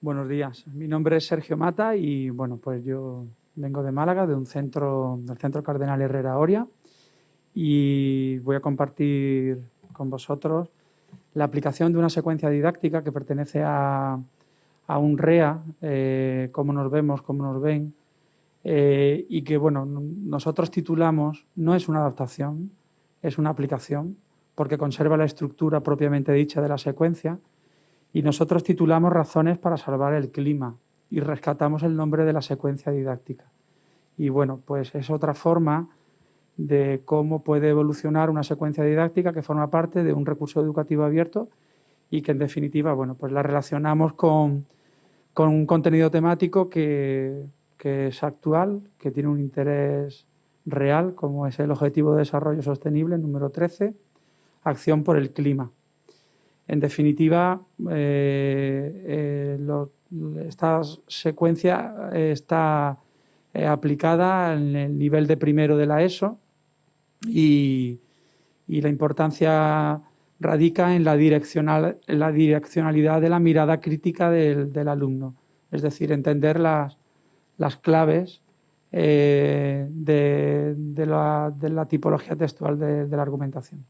Buenos días. Mi nombre es Sergio Mata y bueno, pues yo vengo de Málaga, de un centro, del Centro Cardenal Herrera Oria y voy a compartir con vosotros la aplicación de una secuencia didáctica que pertenece a, un REA, eh, cómo nos vemos, cómo nos ven, eh, y que bueno, nosotros titulamos, no es una adaptación, es una aplicación, porque conserva la estructura propiamente dicha de la secuencia, y nosotros titulamos Razones para salvar el clima, y rescatamos el nombre de la secuencia didáctica. Y bueno, pues es otra forma de cómo puede evolucionar una secuencia didáctica que forma parte de un recurso educativo abierto y que en definitiva, bueno, pues la relacionamos con, con un contenido temático que, que es actual, que tiene un interés real, como es el Objetivo de Desarrollo Sostenible número 13, Acción por el Clima. En definitiva, eh, eh, esta secuencia está eh, aplicada en el nivel de primero de la ESO y, la importancia radica en la, direccionalidad de la mirada crítica del alumno, es decir, entender las, claves de, la, tipología textual de, la argumentación.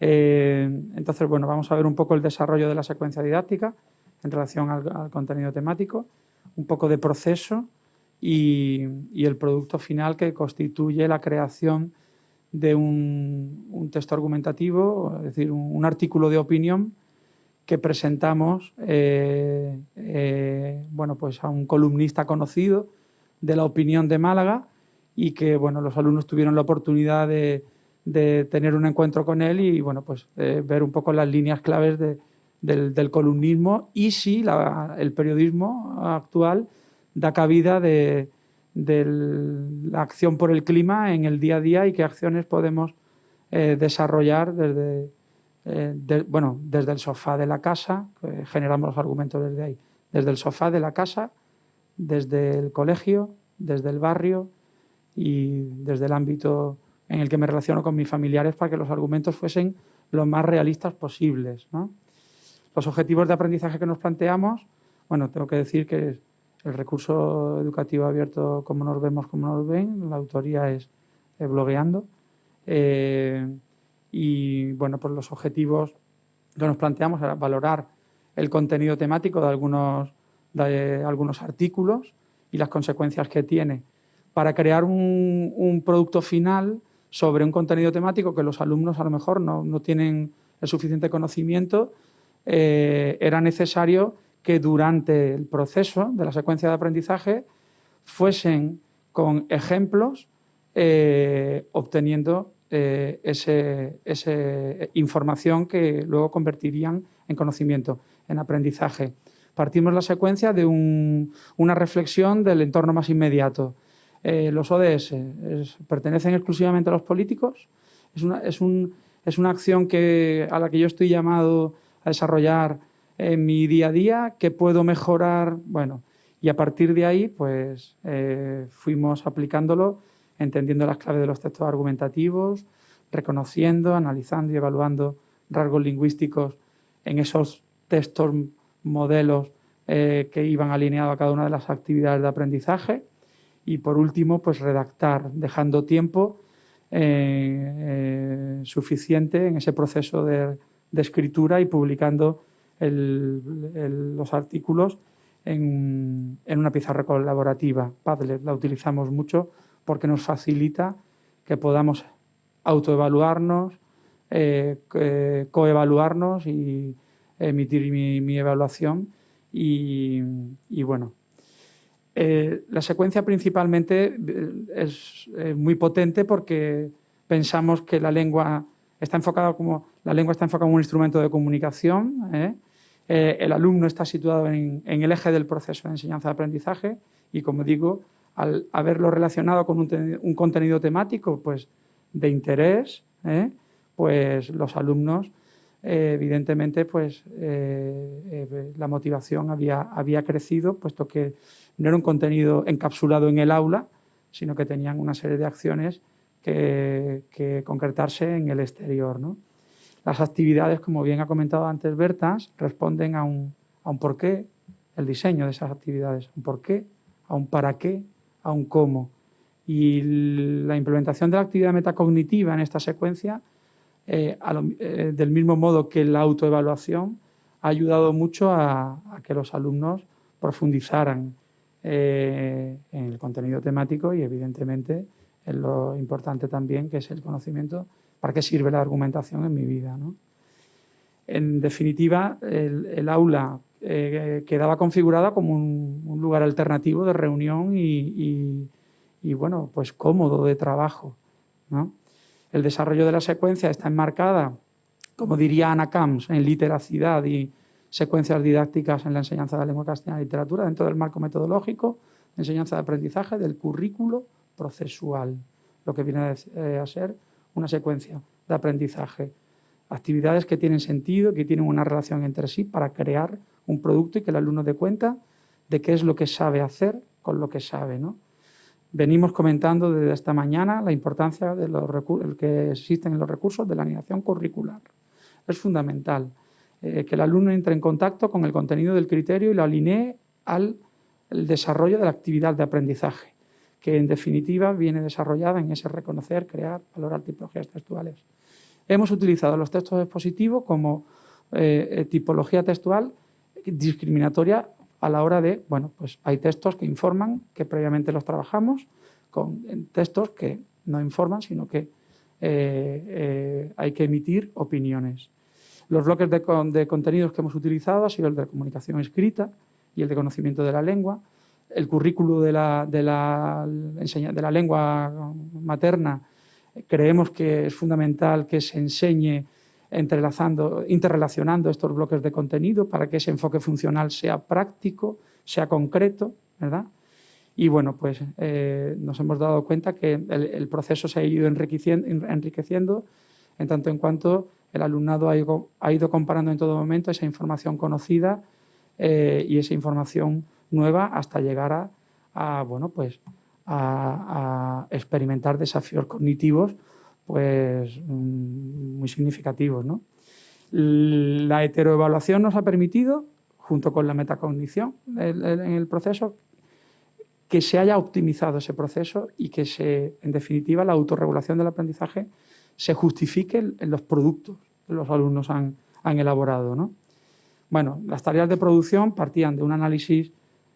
Eh, entonces, bueno, vamos a ver un poco el desarrollo de la secuencia didáctica en relación al, contenido temático, un poco de proceso y, el producto final que constituye la creación de un, texto argumentativo, es decir, un artículo de opinión que presentamos eh, eh, bueno, pues a un columnista conocido de la opinión de Málaga y que bueno, los alumnos tuvieron la oportunidad de, tener un encuentro con él y bueno, pues, eh, ver un poco las líneas claves del, columnismo y si el periodismo actual da cabida de, la acción por el clima en el día a día y qué acciones podemos desarrollar desde, eh, bueno, desde el sofá de la casa, generamos los argumentos desde ahí, desde el sofá de la casa, desde el colegio, desde el barrio y desde el ámbito en el que me relaciono con mis familiares para que los argumentos fuesen lo más realistas posibles. Los objetivos de aprendizaje que nos planteamos, bueno, tengo que decir que el recurso educativo abierto, como nos vemos, como nos ven, la autoría es blogueando. Eh, y bueno, pues los objetivos que nos planteamos era valorar el contenido temático de algunos, de algunos artículos y las consecuencias que tiene para crear un, producto final sobre un contenido temático que los alumnos a lo mejor no, tienen el suficiente conocimiento, eh, era necesario que durante el proceso de la secuencia de aprendizaje fuesen con ejemplos eh, obteniendo eh, esa información que luego convertirían en conocimiento, en aprendizaje. Partimos la secuencia de una reflexión del entorno más inmediato. Eh, los ODS pertenecen exclusivamente a los políticos, es una, es, una acción que, a la que yo estoy llamado a desarrollar en mi día a día, que puedo mejorar, bueno, y a partir de ahí pues eh, fuimos aplicándolo entendiendo las claves de los textos argumentativos, reconociendo, analizando y evaluando rasgos lingüísticos en esos textos, modelos eh, que iban alineados a cada una de las actividades de aprendizaje. Y por último, pues redactar, dejando tiempo eh, eh, suficiente en ese proceso de, escritura y publicando los artículos en, en, una pizarra colaborativa. Padlet la utilizamos mucho porque nos facilita que podamos autoevaluarnos, eh, coevaluarnos y emitir mi, evaluación. Y, bueno, eh, la secuencia principalmente eh, es muy potente porque pensamos que la lengua está enfocada como la lengua está enfocada como un instrumento de comunicación. el alumno está situado en, el eje del proceso de enseñanza-aprendizaje y, como digo, al haberlo relacionado con un, contenido temático pues, de interés, ¿eh? pues los alumnos, eh, evidentemente, pues, eh, la motivación había, había crecido, puesto que no era un contenido encapsulado en el aula, sino que tenían una serie de acciones que, concretarse en el exterior. Las actividades, como bien ha comentado antes Bertas, responden a un, a un porqué, el diseño de esas actividades, un por qué, a un para qué, a un cómo. Y la implementación de la actividad metacognitiva en esta secuencia, eh, eh, del mismo modo que la autoevaluación, ha ayudado mucho a, que los alumnos profundizaran eh, en el contenido temático y evidentemente en lo importante también que es el conocimiento, para qué sirve la argumentación en mi vida. En definitiva, el, aula quedaba configurada como un, lugar alternativo de reunión y, y bueno, pues cómodo de trabajo. El desarrollo de la secuencia está enmarcada, como diría Ana Camps, en literacidad y secuencias didácticas en la enseñanza de la lengua castellana y literatura dentro del marco metodológico de enseñanza de aprendizaje del currículo procesual, lo que viene a eh, ser una secuencia de aprendizaje. Actividades que tienen sentido, que tienen una relación entre sí para crear un producto y que el alumno dé cuenta de qué es lo que sabe hacer con lo que sabe. ¿no? Venimos comentando desde esta mañana la importancia de que existen en los recursos de la animación curricular. Es fundamental eh, que el alumno entre en contacto con el contenido del criterio y lo alinee al desarrollo de la actividad de aprendizaje, que en definitiva viene desarrollada en ese reconocer, crear, valorar tipologías textuales. Hemos utilizado los textos expositivos como eh, eh, tipología textual discriminatoria a la hora de, bueno, pues hay textos que informan, que previamente los trabajamos, con textos que no informan, sino que eh, eh, hay que emitir opiniones. Los bloques de, contenidos que hemos utilizado ha sido el de comunicación escrita y el de conocimiento de la lengua. El currículo de la, de la, de la lengua materna creemos que es fundamental que se enseñe entrelazando, interrelacionando estos bloques de contenido para que ese enfoque funcional sea práctico, sea concreto, ¿verdad? Y bueno, pues eh, nos hemos dado cuenta que el, proceso se ha ido enriqueciendo, en tanto en cuanto el alumnado ha ido, comparando en todo momento esa información conocida eh, y esa información nueva hasta llegar a, bueno, pues a experimentar desafíos cognitivos pues, mm, muy significativos. ¿no? La heteroevaluación nos ha permitido, junto con la metacognición en el proceso, que se haya optimizado ese proceso y que, se, en definitiva, la autorregulación del aprendizaje se justifique en los productos que los alumnos han, elaborado. ¿no? Bueno, las tareas de producción partían de un análisis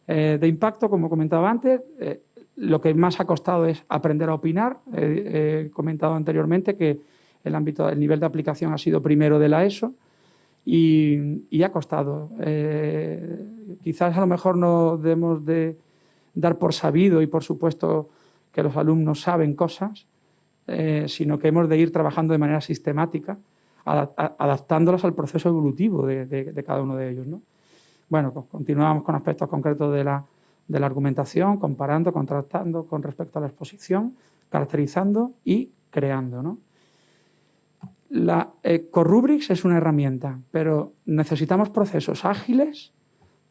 eh, de impacto, como comentaba antes, eh, lo que más ha costado es aprender a opinar. he comentado anteriormente que el, ámbito, el nivel de aplicación ha sido primero de la ESO y, ha costado. Eh, quizás a lo mejor no debemos de dar por sabido y por supuesto que los alumnos saben cosas, eh, sino que hemos de ir trabajando de manera sistemática, adaptándolas al proceso evolutivo de, cada uno de ellos. Bueno, pues continuamos con aspectos concretos de la de la argumentación, comparando, contrastando con respecto a la exposición, caracterizando y creando. ¿no? La eh, es una herramienta, pero necesitamos procesos ágiles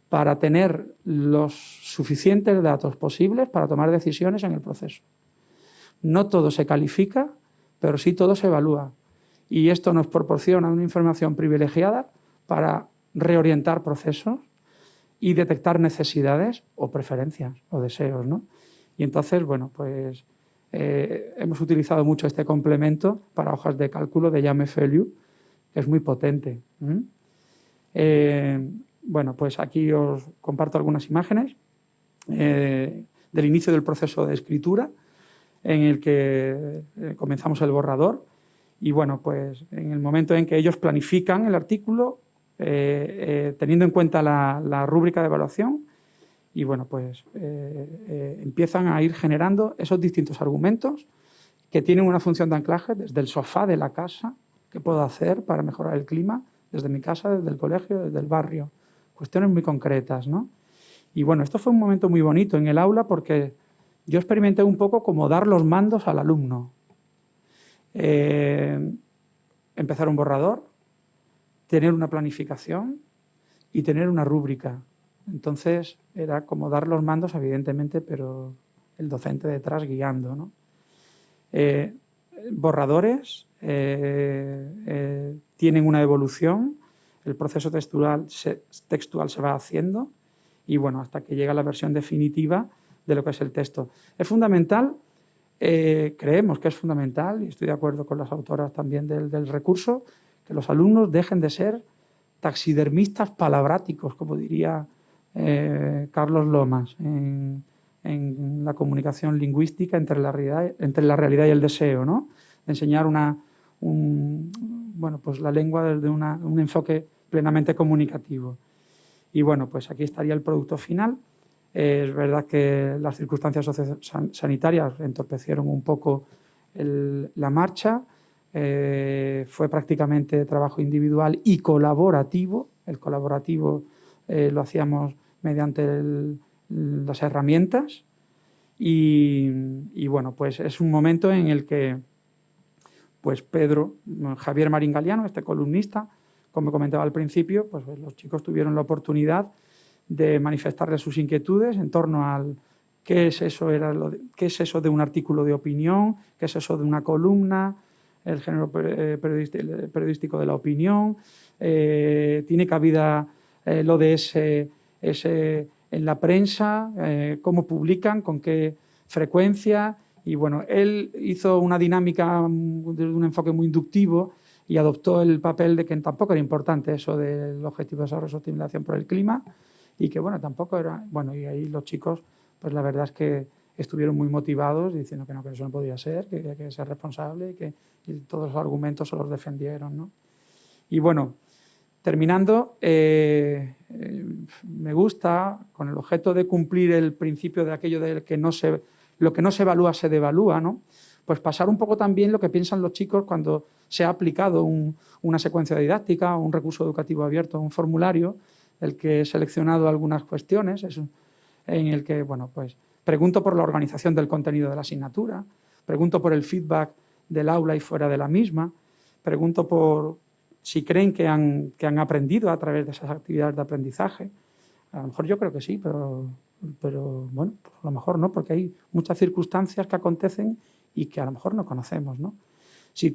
para tener los suficientes datos posibles para tomar decisiones en el proceso. No todo se califica, pero sí todo se evalúa. Y esto nos proporciona una información privilegiada para reorientar procesos y detectar necesidades o preferencias o deseos. ¿no? Y entonces, bueno, pues eh, hemos utilizado mucho este complemento para hojas de cálculo de Yame que es muy potente. Eh, bueno, pues aquí os comparto algunas imágenes eh, del inicio del proceso de escritura en el que comenzamos el borrador y bueno, pues en el momento en que ellos planifican el artículo, eh, eh, teniendo en cuenta la, rúbrica de evaluación y bueno, pues eh, empiezan a ir generando esos distintos argumentos que tienen una función de anclaje desde el sofá de la casa, qué puedo hacer para mejorar el clima, desde mi casa, desde el colegio, desde el barrio, cuestiones muy concretas, ¿no? Y bueno, esto fue un momento muy bonito en el aula porque yo experimenté un poco como dar los mandos al alumno. empezar un borrador, tener una planificación y tener una rúbrica. Entonces era como dar los mandos, evidentemente, pero el docente detrás guiando. Eh, borradores eh, eh, tienen una evolución, el proceso textual se, textual se va haciendo y bueno, hasta que llega la versión definitiva de lo que es el texto. Es fundamental, eh, creemos que es fundamental, y estoy de acuerdo con las autoras también del, recurso, que los alumnos dejen de ser taxidermistas palabráticos, como diría eh, Carlos Lomas, en, la comunicación lingüística entre la realidad, y el deseo, ¿no? De enseñar una, bueno, pues la lengua desde un enfoque plenamente comunicativo. Y bueno, pues aquí estaría el producto final. es verdad que las circunstancias sanitarias entorpecieron un poco la marcha, eh, fue prácticamente trabajo individual y colaborativo. El colaborativo eh, lo hacíamos mediante las herramientas y, bueno, pues es un momento en el que pues Pedro, Javier Marín Galeano, este columnista, como comentaba al principio, pues, los chicos tuvieron la oportunidad de manifestarle sus inquietudes en torno al qué es eso, era qué es eso de un artículo de opinión, qué es eso de una columna, el género eh, periodístico de la opinión, eh, tiene cabida eh, lo de ese, en la prensa, cómo publican, con qué frecuencia, y bueno, él hizo una dinámica de un enfoque muy inductivo y adoptó el papel de que tampoco era importante eso del objetivo de desarrollo y sostenibilización por el clima y que bueno, tampoco era, bueno, y ahí los chicos, pues la verdad es que estuvieron muy motivados diciendo que no, que eso no podía ser, que había que ser responsable y que todos los argumentos se los defendieron, ¿no? Y bueno, terminando, eh, eh, me gusta, con el objeto de cumplir el principio de aquello de que no se, lo que no se evalúa se devalúa, ¿no? pues pasar un poco también lo que piensan los chicos cuando se ha aplicado una secuencia didáctica, un recurso educativo abierto, un formulario, el que he seleccionado algunas cuestiones, en el que, bueno, pues pregunto por la organización del contenido de la asignatura, pregunto por el feedback del aula y fuera de la misma, pregunto por si creen que han, que han aprendido a través de esas actividades de aprendizaje. A lo mejor yo creo que sí, pero, pero bueno, pues a lo mejor no, porque hay muchas circunstancias que acontecen y que a lo mejor no conocemos. ¿no? Si,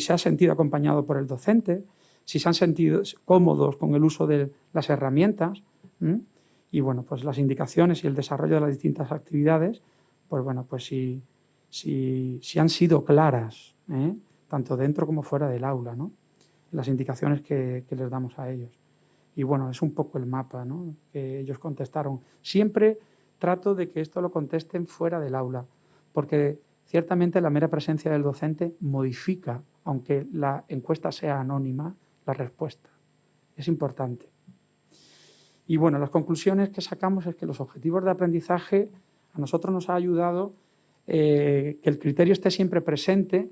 se ha sentido acompañado por el docente, si se han sentido cómodos con el uso de las herramientas y bueno, pues las indicaciones y el desarrollo de las distintas actividades, pues bueno, pues si, si, si han sido claras, ¿eh? tanto dentro como fuera del aula, ¿no? las indicaciones que, que, les damos a ellos. Y bueno, es un poco el mapa ¿no? que ellos contestaron. Siempre trato de que esto lo contesten fuera del aula, porque Ciertamente la mera presencia del docente modifica, aunque la encuesta sea anónima, la respuesta. Es importante. Y bueno, las conclusiones que sacamos es que los objetivos de aprendizaje a nosotros nos ha ayudado eh, que el criterio esté siempre presente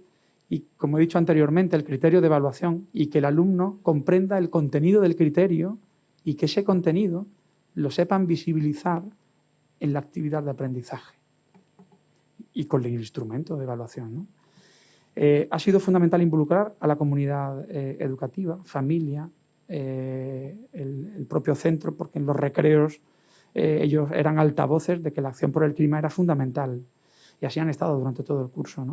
y, como he dicho anteriormente, el criterio de evaluación y que el alumno comprenda el contenido del criterio y que ese contenido lo sepan visibilizar en la actividad de aprendizaje y con el instrumento de evaluación. Eh, ha sido fundamental involucrar a la comunidad eh, educativa, familia, eh, el, propio centro, porque en los recreos ellos eran altavoces de que la acción por el clima era fundamental. Y así han estado durante todo el curso.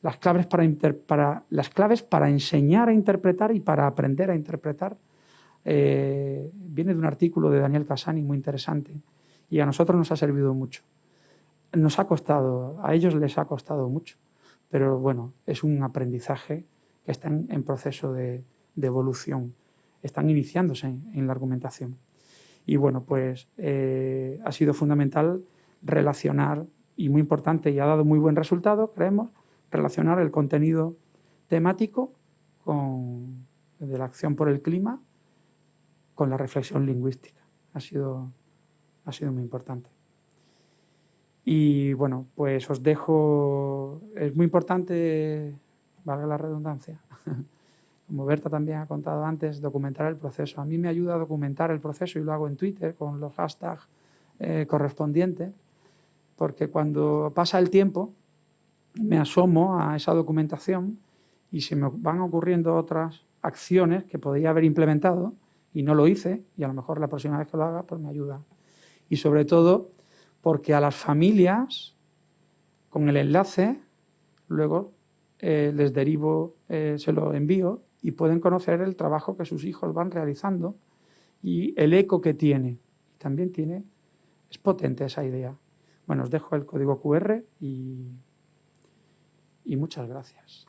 Las, claves para para, las claves para enseñar a interpretar y para aprender a interpretar viene de un artículo de Daniel Casani muy interesante y a nosotros nos ha servido mucho. Nos ha costado, a ellos les ha costado mucho, pero bueno, es un aprendizaje que está en, proceso de, evolución, están iniciándose en, la argumentación. Y bueno, pues eh, ha sido fundamental relacionar, y muy importante, y ha dado muy buen resultado, creemos, relacionar el contenido temático con, de la acción por el clima con la reflexión lingüística. Ha sido, ha sido muy importante. Y bueno, pues os dejo, es muy importante, valga la redundancia, como Berta también ha contado antes, documentar el proceso. A mí me ayuda a documentar el proceso y lo hago en Twitter con los hashtags eh, correspondientes, porque cuando pasa el tiempo me asomo a esa documentación y se me van ocurriendo otras acciones que podría haber implementado y no lo hice y a lo mejor la próxima vez que lo haga pues me ayuda. Y sobre todo porque a las familias, con el enlace, luego eh, les derivo, eh, se lo envío y pueden conocer el trabajo que sus hijos van realizando y el eco que tiene. también tiene, es potente esa idea. Bueno, os dejo el código QR y, y muchas gracias.